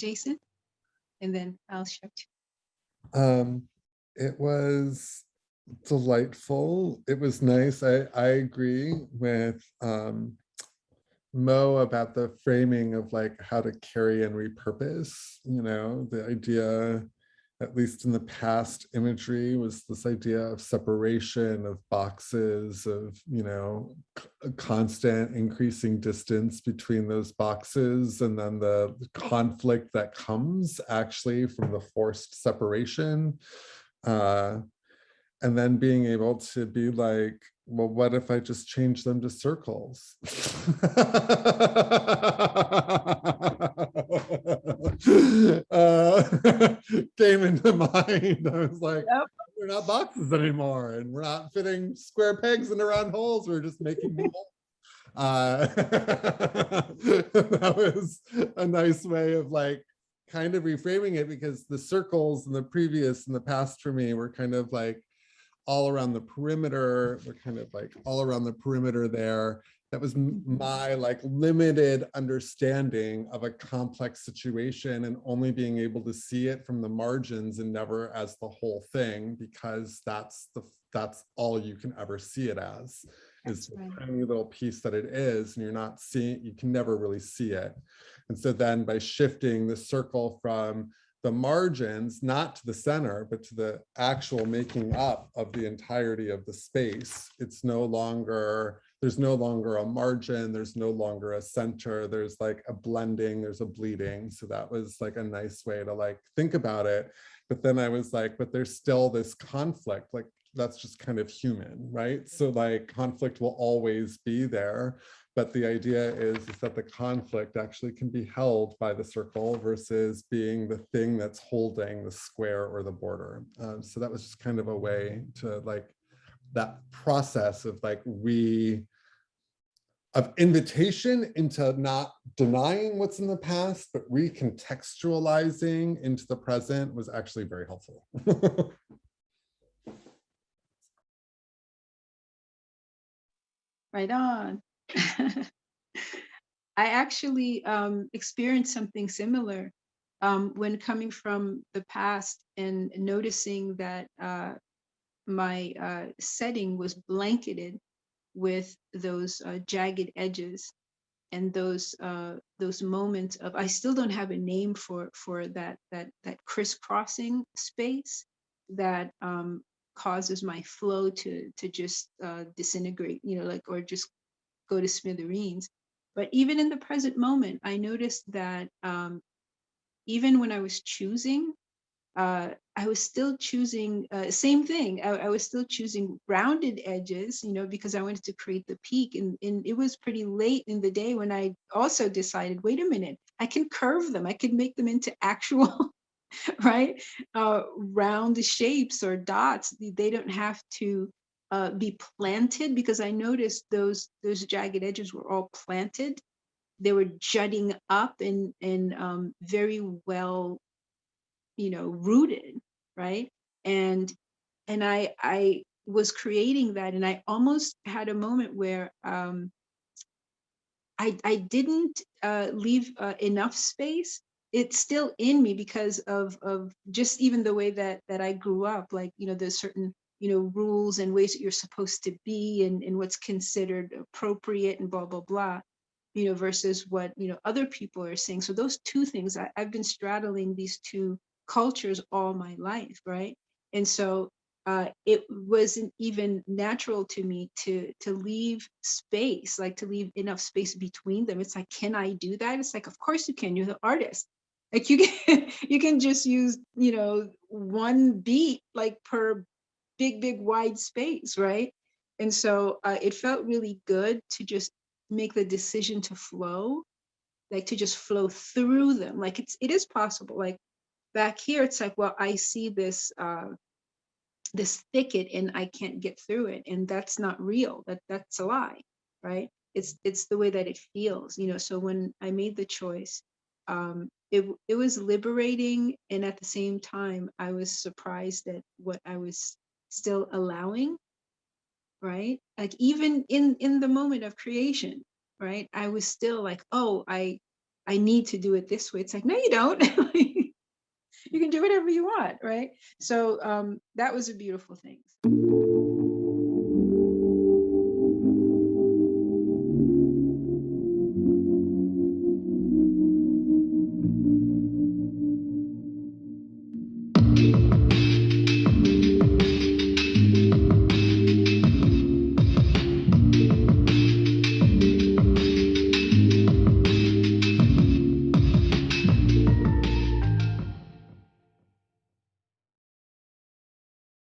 Jason, and then I'll shut. Um, it was delightful. It was nice. I, I agree with um, Mo about the framing of like how to carry and repurpose, you know, the idea at least in the past imagery was this idea of separation of boxes of, you know, constant increasing distance between those boxes and then the conflict that comes actually from the forced separation. Uh, and then being able to be like, well, what if I just change them to circles? came into mind. I was like, yep. we're not boxes anymore and we're not fitting square pegs into round holes. We're just making uh, that was a nice way of like kind of reframing it because the circles in the previous and the past for me were kind of like all around the perimeter. We're kind of like all around the perimeter there. That was my like limited understanding of a complex situation and only being able to see it from the margins and never as the whole thing because that's the that's all you can ever see it as is the tiny little piece that it is and you're not seeing you can never really see it and so then by shifting the circle from the margins, not to the center, but to the actual making up of the entirety of the space. It's no longer, there's no longer a margin, there's no longer a center, there's like a blending, there's a bleeding. So that was like a nice way to like think about it. But then I was like, but there's still this conflict, like that's just kind of human, right? So like conflict will always be there. But the idea is, is that the conflict actually can be held by the circle versus being the thing that's holding the square or the border. Um, so that was just kind of a way to like that process of like re of invitation into not denying what's in the past, but recontextualizing into the present was actually very helpful. right on. I actually um, experienced something similar um, when coming from the past and noticing that uh, my uh, setting was blanketed with those uh, jagged edges and those uh, those moments of I still don't have a name for for that that that crisscrossing space that um, causes my flow to to just uh, disintegrate, you know, like or just go to smithereens. But even in the present moment, I noticed that um, even when I was choosing, uh, I was still choosing, uh, same thing, I, I, was still choosing rounded edges, you know, because I wanted to create the peak. And, and it was pretty late in the day when I also decided, wait a minute, I can curve them, I can make them into actual, right, uh, round shapes or dots. They don't have to uh, be planted because I noticed those those jagged edges were all planted. They were jutting up and and um, very well, you know, rooted, right? And and I I was creating that, and I almost had a moment where um, I I didn't uh, leave uh, enough space. It's still in me because of of just even the way that that I grew up. Like you know, there's certain you know, rules and ways that you're supposed to be and, and what's considered appropriate and blah, blah, blah, you know, versus what, you know, other people are saying. So those two things, I, I've been straddling these two cultures all my life, right? And so uh, it wasn't even natural to me to to leave space, like to leave enough space between them. It's like, can I do that? It's like, of course you can. You're the artist. Like you can you can just use you know one beat like per big, big wide space, right? And so uh, it felt really good to just make the decision to flow, like to just flow through them. Like it's, it is possible. Like back here, it's like, well, I see this, uh, this thicket and I can't get through it. And that's not real, that that's a lie, right? It's, it's the way that it feels, you know? So when I made the choice, um, it, it was liberating. And at the same time, I was surprised at what I was still allowing, right? Like even in in the moment of creation, right? I was still like, oh, I I need to do it this way. It's like, no, you don't. you can do whatever you want, right? So um, that was a beautiful thing.